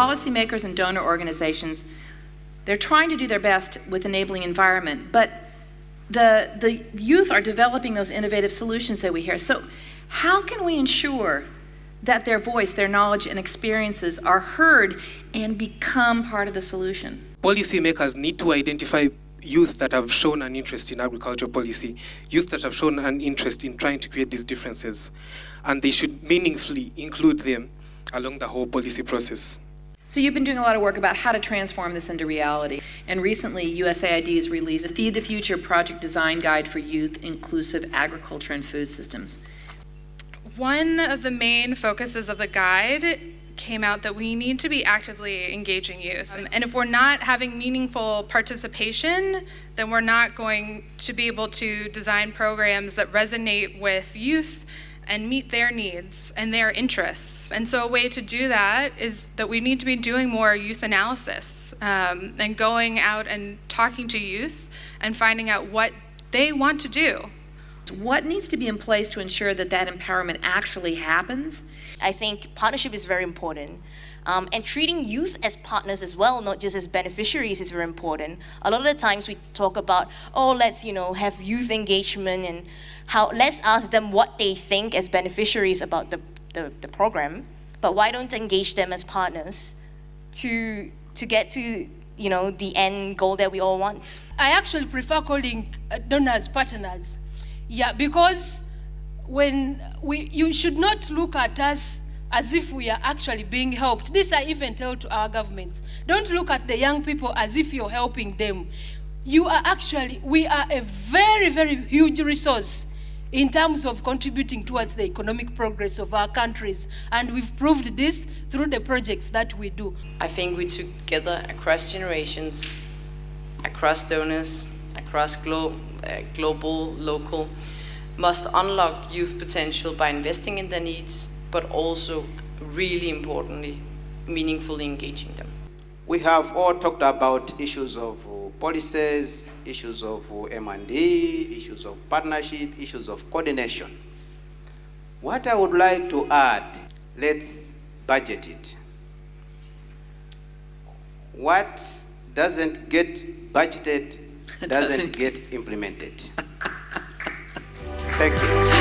policymakers and donor organizations, they're trying to do their best with enabling environment, but the, the youth are developing those innovative solutions that we hear. So how can we ensure that their voice, their knowledge and experiences are heard and become part of the solution? Policymakers need to identify youth that have shown an interest in agricultural policy, youth that have shown an interest in trying to create these differences, and they should meaningfully include them along the whole policy process. So you've been doing a lot of work about how to transform this into reality. And recently, USAID has released the Feed the Future Project Design Guide for Youth Inclusive Agriculture and Food Systems. One of the main focuses of the guide came out that we need to be actively engaging youth. Um, and if we're not having meaningful participation, then we're not going to be able to design programs that resonate with youth and meet their needs and their interests. And so a way to do that is that we need to be doing more youth analysis um, and going out and talking to youth and finding out what they want to do. What needs to be in place to ensure that that empowerment actually happens? I think partnership is very important. Um, and treating youth as partners as well, not just as beneficiaries, is very important. A lot of the times we talk about, oh, let's you know have youth engagement and how let's ask them what they think as beneficiaries about the, the, the program, but why don't engage them as partners to to get to you know the end goal that we all want? I actually prefer calling uh, donors partners, yeah, because when we you should not look at us as if we are actually being helped. This I even tell to our governments. Don't look at the young people as if you're helping them. You are actually, we are a very, very huge resource in terms of contributing towards the economic progress of our countries. And we've proved this through the projects that we do. I think we together across generations, across donors, across glo uh, global, local, must unlock youth potential by investing in their needs, but also, really importantly, meaningfully engaging them. We have all talked about issues of uh, policies, issues of uh, M&D, issues of partnership, issues of coordination. What I would like to add, let's budget it. What doesn't get budgeted doesn't get implemented. Thank you.